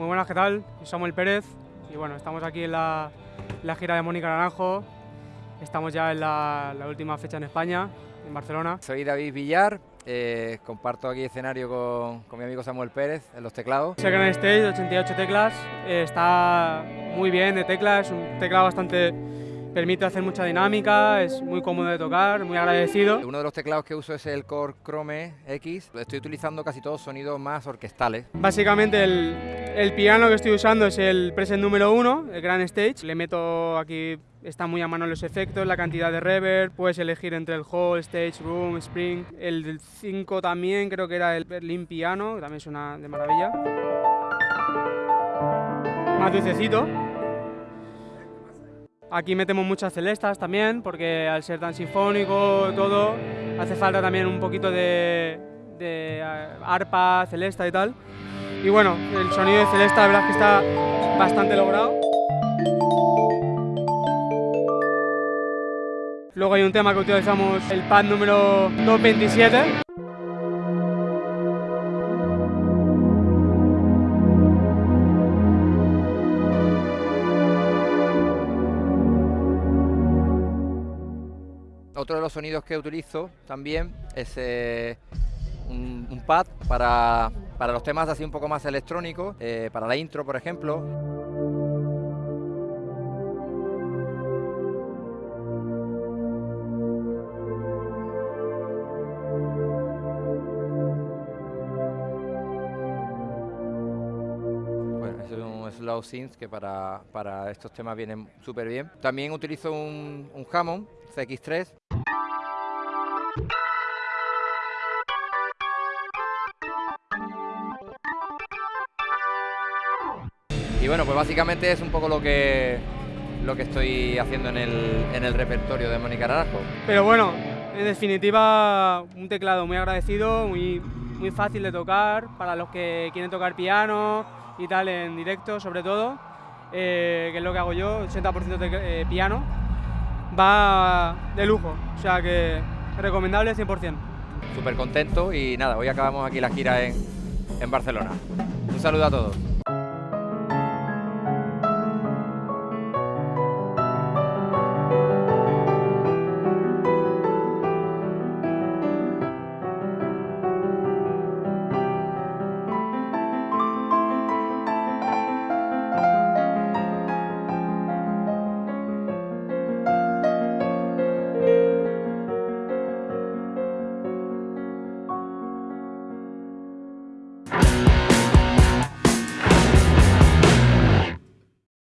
Muy buenas, ¿qué tal? Soy Samuel Pérez y bueno, estamos aquí en la, la gira de Mónica Naranjo. Estamos ya en la, la última fecha en España, en Barcelona. Soy David Villar, eh, comparto aquí escenario con, con, mi amigo Samuel Pérez en los teclados. Second Stage, 88 teclas, eh, está muy bien de teclas, es un teclado bastante permite hacer mucha dinámica, es muy cómodo de tocar, muy agradecido. Uno de los teclados que uso es el Core Chrome X, estoy utilizando casi todos sonidos más orquestales. Básicamente el, el piano que estoy usando es el preset número 1, el Grand Stage, le meto aquí, está muy a mano los efectos, la cantidad de reverb, puedes elegir entre el Hall, Stage, Room, Spring, el del 5 también creo que era el Berlin Piano, que también suena de maravilla. Más dulcecito, Aquí metemos muchas celestas también, porque al ser tan sinfónico todo, hace falta también un poquito de, de arpa, celesta y tal. Y bueno, el sonido de celesta la verdad es que está bastante logrado. Luego hay un tema que utilizamos, el pad número 227. Otro de los sonidos que utilizo también es eh, un, pad para, para, los temas así un poco más electrónicos, eh, para la intro por ejemplo. Bueno, es un slow synth que para, para estos temas viene súper bien. También utilizo un, un Hammond CX3 Y bueno, pues básicamente es un poco lo que, lo que estoy haciendo en el, en el repertorio de Mónica Naranjo. Pero bueno, en definitiva, un teclado muy agradecido, muy, muy fácil de tocar para los que quieren tocar piano y tal en directo, sobre todo, eh, que es lo que hago yo, 80% de eh, piano, va de lujo, o sea que recomendable 100%. Súper contento y nada, hoy acabamos aquí la gira en, en Barcelona. Un saludo a todos.